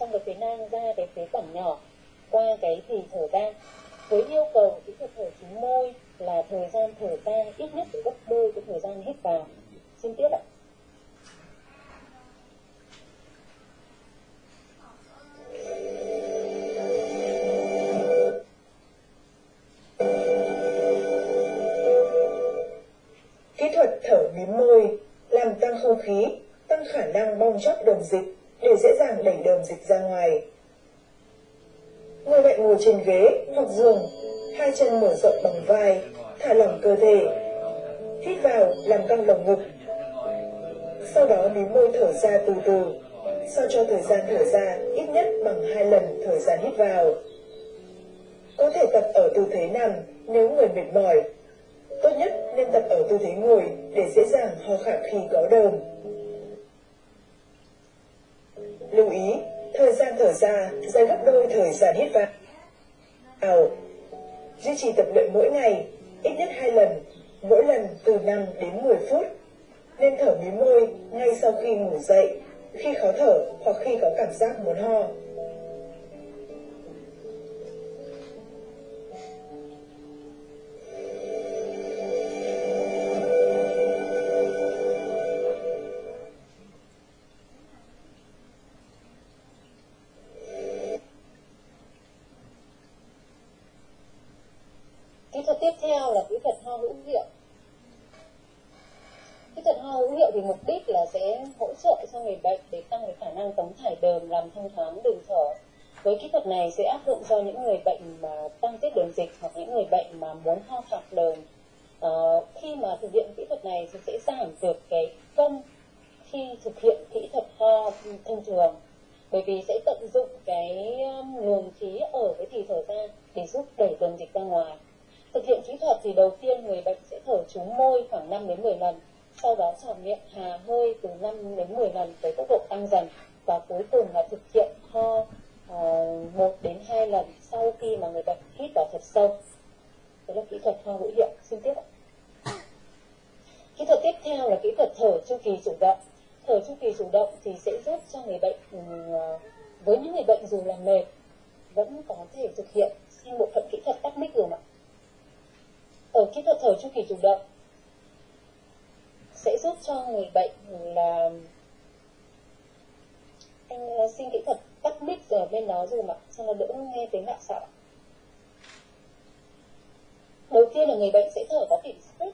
trong cái phế nang ra cái phế quản nhỏ qua cái thì thở ra với yêu cầu kỹ thuật thở trúng môi là thời gian thở ra ít nhất gấp đôi cái thời gian hít vào. Xin tiếp ạ. Kỹ thuật thở mím môi làm tăng không khí, tăng khả năng bong chóc đồng dịch để dễ dàng đẩy đờm dịch ra ngoài. Người bệnh ngồi trên ghế hoặc giường, hai chân mở rộng bằng vai, thả lỏng cơ thể. Hít vào làm căng lồng ngực. Sau đó mím môi thở ra từ từ, sao cho thời gian thở ra ít nhất bằng hai lần thời gian hít vào. Có thể tập ở tư thế nằm nếu người mệt mỏi. Tốt nhất nên tập ở tư thế ngồi để dễ dàng ho khạc khi có đờm. Lưu ý, thời gian thở ra dài gấp đôi thời gian hít vào. Duy trì tập luyện mỗi ngày, ít nhất hai lần, mỗi lần từ 5 đến 10 phút. Nên thở mí môi ngay sau khi ngủ dậy, khi khó thở hoặc khi có cảm giác muốn ho. Hỗ trợ cho người bệnh để tăng cái khả năng tống thải đờm làm thông thoáng đường thở. Với kỹ thuật này sẽ áp dụng cho những người bệnh mà tăng tiết đường dịch hoặc những người bệnh mà muốn ho khạc đờm. Ờ, khi mà thực hiện kỹ thuật này thì sẽ giảm được cái cân khi thực hiện kỹ thuật ho thông thường. Bởi vì sẽ tận dụng cái um, luồng khí ở cái thì thở ra để giúp đẩy đường dịch ra ngoài. Thực hiện kỹ thuật thì đầu tiên người bệnh sẽ thở trúng môi khoảng 5 đến 10 lần sau đó trải miệng hà hơi từ 5 đến 10 lần với tốc độ tăng dần và cuối cùng là thực hiện ho uh, 1 đến 2 lần sau khi mà người bệnh hít vào thật sâu. Đó là kỹ thuật ho hữu hiệu. Xin tiếp ạ. Kỹ thuật tiếp theo là kỹ thuật thở chu kỳ chủ động. Thở chu kỳ chủ động thì sẽ giúp cho người bệnh ừ, ờ, với những người bệnh dù là mệt vẫn có thể thực hiện sang bộ phận kỹ thuật tắc mic rồi ạ. Ở kỹ thuật thở chu kỳ chủ động sẽ giúp cho người bệnh là anh ờ, xin kỹ thuật tắt mic ở bên đó rồi mà cho nó đỡ nghe tiếng lạ sợ đầu tiên là người bệnh sẽ thở có kiểm soát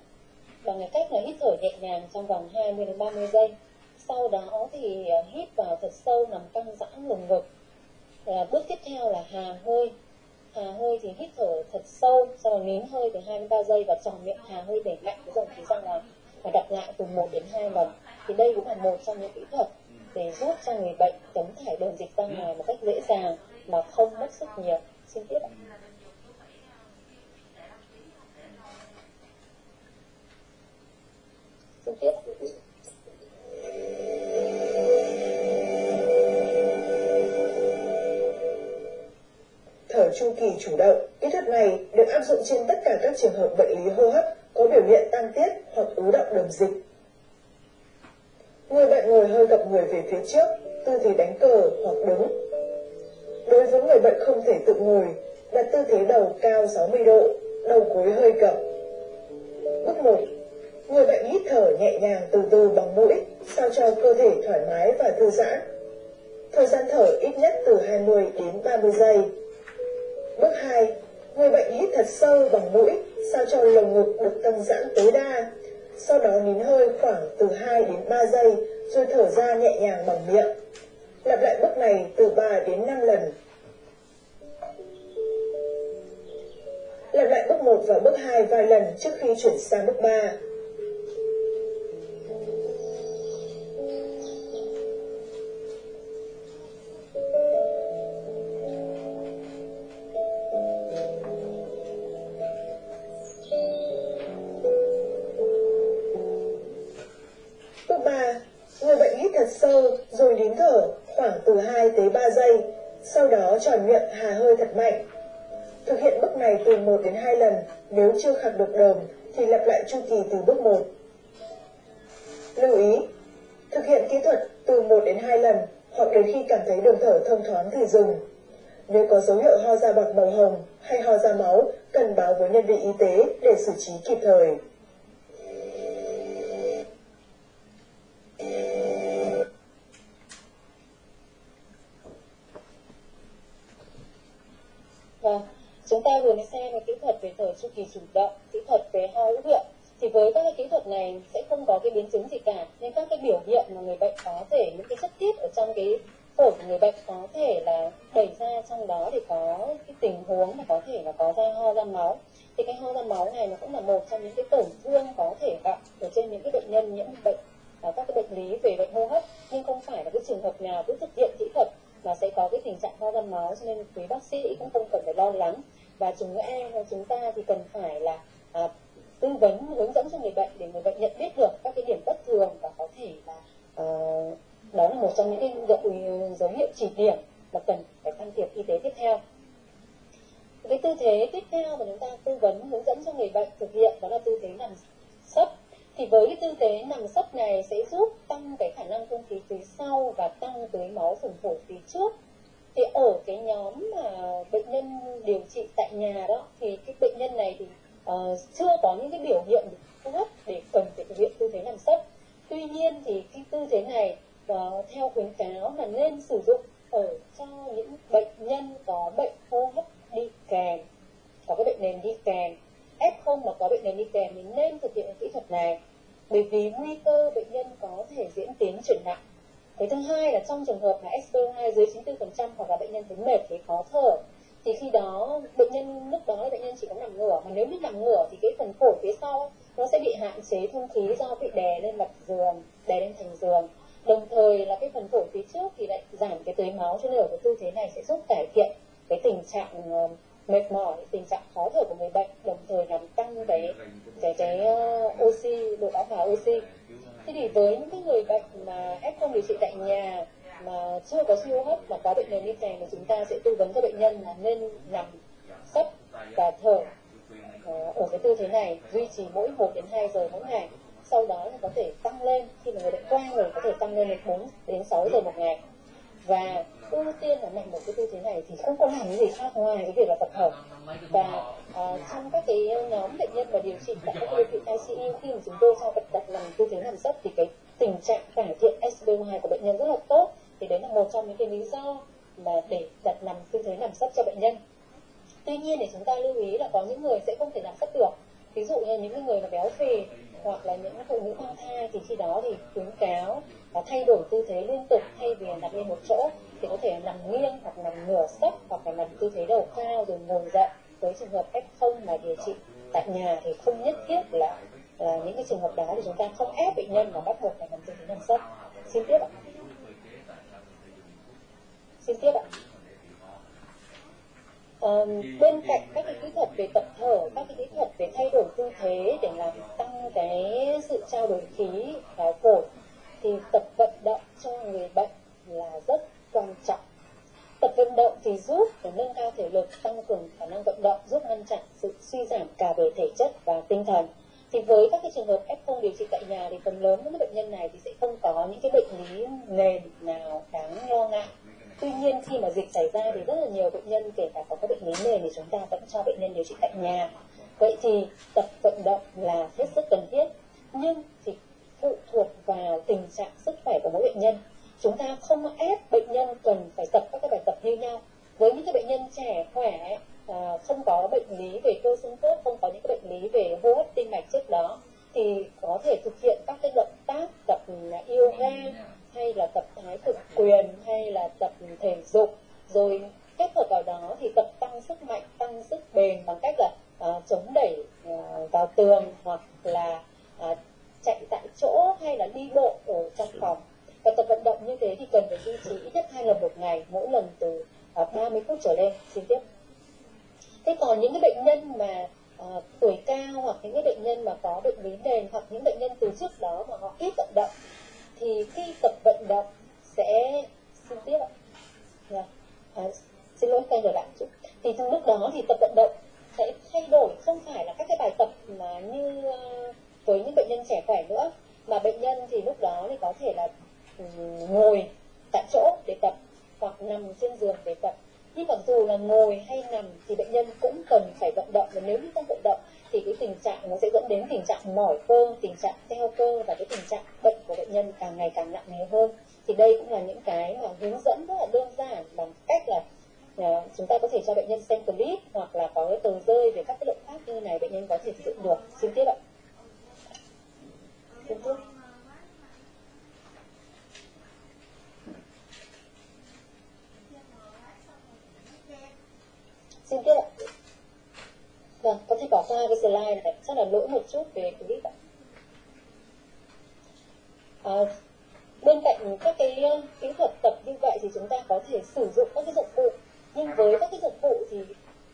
bằng cái cách là hít thở nhẹ nhàng trong vòng 20 đến 30 giây. Sau đó thì ờ, hít vào thật sâu nằm căng giãn lồng ngực. À, bước tiếp theo là hà hơi. Hà hơi thì hít thở thật sâu sau đó nín hơi từ 2 đến 3 giây và tròn miệng hà hơi để mạnh. Cái dòng khí ra ngoài và đặt lại từ 1 đến 2 lần. Thì đây cũng là một trong những kỹ thuật để giúp cho người bệnh tống thải đường dịch ra ngoài một cách dễ dàng mà không mất sức nhiều. Xin tiếp ạ. Xin tiếp. Thở chu kỳ chủ động, kỹ thuật này được áp dụng trên tất cả các trường hợp bệnh lý hô hấp có biểu hiện tăng tiết hoặc ứ động đường dịch. Người bệnh ngồi hơi gập người về phía trước, tư thế đánh cờ hoặc đứng. Đối với người bệnh không thể tự ngồi, đặt tư thế đầu cao 60 độ, đầu gối hơi gập. Bước 1. Người bệnh hít thở nhẹ nhàng từ từ bằng mũi, sao cho cơ thể thoải mái và thư giãn. Thời gian thở ít nhất từ 20 đến 30 giây. Bước 2. Người bệnh hít thật sâu bằng mũi, sao cho lồng ngực được tăng giãn tối đa. Sau đó nín hơi khoảng từ 2 đến 3 giây, rồi thở ra nhẹ nhàng bằng miệng. Lặp lại bước này từ 3 đến 5 lần. Lặp lại bước 1 và bước 2 vài lần trước khi chuyển sang bước 3. Sâu rồi nín thở khoảng từ 2 tới 3 giây, sau đó tròn miệng hà hơi thật mạnh. Thực hiện bước này từ 1 đến 2 lần, nếu chưa khạc được đờm thì lặp lại chu kỳ từ bước 1. Lưu ý, thực hiện kỹ thuật từ 1 đến 2 lần hoặc đến khi cảm thấy đường thở thông thoáng thì dừng. Nếu có dấu hiệu ho ra bọt màu hồng hay ho ra máu, cần báo với nhân viên y tế để xử trí kịp thời. Chúng ta vừa mới xem về kỹ thuật về thở chu kỳ chủ động, kỹ thuật về ho hữu hiệu, Thì với các cái kỹ thuật này sẽ không có cái biến chứng gì cả, nên các cái biểu hiện mà người bệnh có thể những cái chất tiết ở trong cái phổi của người bệnh có thể là đẩy ra trong đó thì có cái tình huống mà có thể là có ra ho ra máu. Thì cái ho ra máu này nó cũng là một trong những cái tổn thương có thể gặp ở trên những cái bệnh nhân nhiễm bệnh à, các cái bệnh lý về bệnh hô hấp. Nhưng không phải là cái trường hợp nào cứ thực hiện kỹ thuật mà sẽ có cái tình trạng ho ra máu cho nên quý bác sĩ cũng không cần phải lo lắng và chúng và chúng ta thì cần phải là à, tư vấn hướng dẫn cho người bệnh để người bệnh nhận biết được các cái điểm bất thường và có thể là à, đó là một trong những cái dấu hiệu chỉ điểm mà cần phải can thiệp y tế tiếp theo. Cái tư thế tiếp theo mà chúng ta tư vấn hướng dẫn cho người bệnh thực hiện đó là tư thế nằm sấp. Thì với cái tư thế nằm sấp này sẽ giúp tăng cái khả năng thông khí phía sau và tăng tưới máu phần phổi phía trước thì ở cái nhóm mà bệnh nhân điều trị tại nhà đó thì cái bệnh nhân này thì uh, chưa có những cái biểu hiện hô hấp để cần phải thực hiện tư thế nằm sấp. Tuy nhiên thì cái tư thế này uh, theo khuyến cáo là nên sử dụng ở cho những bệnh nhân có bệnh hô hấp đi kèm có cái bệnh nền đi kèm. F0 mà có bệnh nền đi kèm thì nên thực hiện kỹ thuật này bởi vì nguy cơ bệnh nhân có thể diễn tiến chuyển nặng cái thứ hai là trong trường hợp mà SPO2 dưới 94% hoặc là bệnh nhân thấy mệt thấy khó thở. Thì khi đó bệnh nhân lúc đó bệnh nhân chỉ có nằm ngửa. Mà nếu biết nằm ngửa thì cái phần phổi phía sau nó sẽ bị hạn chế thông khí do bị đè lên mặt giường đè lên thành giường. Đồng thời là cái phần phổi phía trước thì lại giảm cái tưới máu cho nên ở cái tư thế này sẽ giúp cải thiện cái tình trạng ờ, mệt mỏi tình trạng khó thở của người bệnh đồng thời làm tăng cái cái cái uh, oxy độ bão hòa oxy thế thì với những cái người bệnh mà f không điều trị tại nhà mà chưa có siêu hấp mà có bệnh nền đi kèm thì chúng ta sẽ tư vấn cho bệnh nhân là nên nằm sấp và thở ờ, ở cái tư thế này, duy trì mỗi 1 đến 2 giờ mỗi ngày. Sau đó thì có thể tăng lên, khi mà người bệnh qua người có thể tăng lên đến 4 đến 6 giờ một ngày và ưu tiên là mạnh một cái tư thế này thì không có làm cái gì khác ngoài cái việc là tập hợp. Và uh, trong các cái nhóm bệnh nhân mà điều trị tại các điều trị ICU khi mà chúng tôi cho bệnh đặt nằm tư thế nằm sấp thì cái tình trạng cải thiện SpO2 của bệnh nhân rất là tốt. Thì đấy là một trong những cái lý do mà để đặt nằm tư thế nằm sấp cho bệnh nhân. Tuy nhiên để chúng ta lưu ý là có những người sẽ không thể nằm sấp được. Ví dụ như những người mà béo phì hoặc là những phụ nữ mang thai thì khi đó thì khuyến cáo và thay đổi tư thế liên tục thay vì nằm lên một chỗ thì có thể nằm nghiêng hoặc nằm nửa sấp hoặc là nằm tư thế đầu cao rồi ngồi dậy. Với trường hợp f không mà điều trị tại nhà thì không nhất thiết là, là những cái trường hợp đó thì chúng ta không ép bệnh nhân mà bắt buộc phải nằm tư thế nằm sấp. Xin tiếp ạ. Xin tiếp ạ. Um, bên cạnh các cái kỹ thuật về tập thở, các cái kỹ thuật về thay đổi tư thế để làm tăng cái sự trao đổi khí vào phổi thì tập vận động cho người bệnh là rất quan trọng. Tập vận động thì giúp để nâng cao thể lực, tăng cường khả năng vận động, giúp ngăn chặn sự suy giảm cả về thể chất và tinh thần. Thì với các cái trường hợp F0 điều trị tại nhà thì phần lớn những bệnh nhân này thì sẽ không có những cái bệnh lý nền nào đáng lo ngại tuy nhiên khi mà dịch xảy ra thì rất là nhiều bệnh nhân kể cả có các bệnh lý nền thì chúng ta vẫn cho bệnh nhân điều trị tại nhà vậy thì tập vận động là hết sức cần thiết nhưng thì phụ thuộc vào tình trạng sức khỏe của mỗi bệnh nhân. Chúng ta không ép bệnh nhân cần phải tập các cái bài tập như nhau. Với những cái bệnh nhân trẻ khỏe à, không có bệnh lý về cơ xương khớp không có những cái bệnh lý về hô hấp tim mạch trước đó thì có thể thực hiện các cái động tác tập yoga hay là tập thái cực quyền hay là tập thể dục. Rồi kết hợp vào đó thì tập tăng sức mạnh tăng sức bền bằng cách là uh, chống đẩy uh, vào tường hoặc là uh, chạy tại chỗ hay là đi bộ ở trong phòng. Và tập vận động như thế thì cần phải duy trì ít nhất hai lần một ngày mỗi lần từ à, uh, 30 phút trở lên. Xin tiếp. Thế còn những cái bệnh nhân mà uh, tuổi cao hoặc những cái bệnh nhân mà có bệnh lý nền hoặc những bệnh nhân từ trước đó mà họ ít vận động thì khi tập vận động sẽ xin tiếp ạ. Yeah. À, xin lỗi quay trở lại chút. Thì trong lúc đó thì tập vận động sẽ thay đổi không phải là các cái bài tập mà như uh, với những bệnh nhân trẻ khỏe nữa. Mà bệnh nhân thì lúc đó thì có thể là ừ, ngồi tại chỗ để tập hoặc nằm trên giường để tập. Nhưng mặc dù là ngồi hay nằm thì bệnh nhân cũng cần phải vận động. Và nếu như không vận động thì cái tình trạng nó sẽ dẫn đến tình trạng mỏi cơ tình trạng teo cơ và cái tình trạng bệnh của bệnh nhân càng ngày càng nặng nề hơn. Thì đây cũng là những cái mà hướng dẫn rất là đơn giản bằng cách là uh, chúng ta có thể cho bệnh nhân xem clip hoặc là có cái tờ rơi về các cái động tác như này bệnh nhân có thể sử dụng được. Xin tiếp ạ xin Quốc xin tiếp ạ vâng có thể bỏ qua cái slide này. Chắc là lỗi một chút về clip ạ. À, bên cạnh các cái ờ, kỹ thuật tập như vậy thì chúng ta có thể sử dụng các cái dụng cụ. Nhưng với các cái dụng cụ thì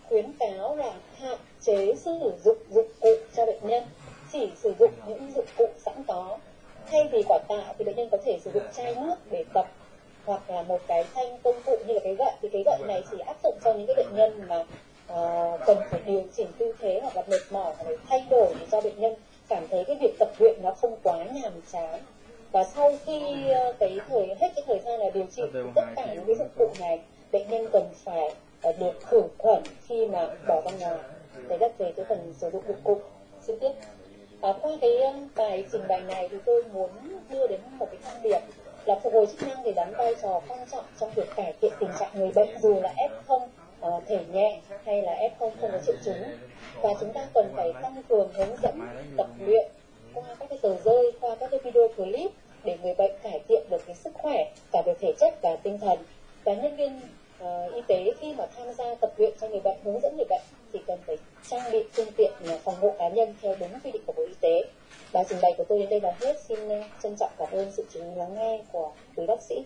khuyến cáo là hạn chế sử dụng dụng cụ cho bệnh nhân chỉ sử dụng những dụng cụ sẵn có. Thay vì quả tạ thì bệnh nhân có thể sử dụng chai nước để tập hoặc là một cái thanh công cụ như là cái gậy. Thì cái gậy này chỉ áp dụng cho những cái bệnh nhân mà uh, cần phải điều chỉnh tư thế hoặc là mệt mỏi hoặc là thay đổi để cho bệnh nhân cảm thấy cái việc tập luyện nó không quá nhàm chán. Và sau khi uh, cái thời hết cái thời gian là điều trị tất cả những cái dụng cụ này bệnh nhân cần phải uh, được khử khuẩn khi mà bỏ ra ngoài. Đấy là về cái phần sử dụng dụng cụ. Xin tiếp à, qua cái um, bài trình bày này thì tôi muốn đưa đến một cái thông điệp là phục hồi chức năng thì đóng vai trò quan trọng trong việc cải thiện tình trạng người bệnh dù là F0 uh, ờ, thể nhẹ hay là F0 không có triệu chứng. Và chúng ta cần phải tăng cường hướng dẫn tập luyện qua các cái tờ rơi qua các cái video clip để người bệnh cải thiện được cái sức khỏe cả về thể chất và tinh thần. Và nhân viên uh, y tế khi mà tham gia tập luyện cho người bệnh hướng dẫn người bệnh thì cần phải trang bị phương tiện ờ, phòng hộ cá nhân theo đúng quy định của bộ y tế. Bài trình bày của tôi đến đây là hết. Xin ờ, trân trọng cảm ơn sự chú ý lắng nghe của quý bác sĩ.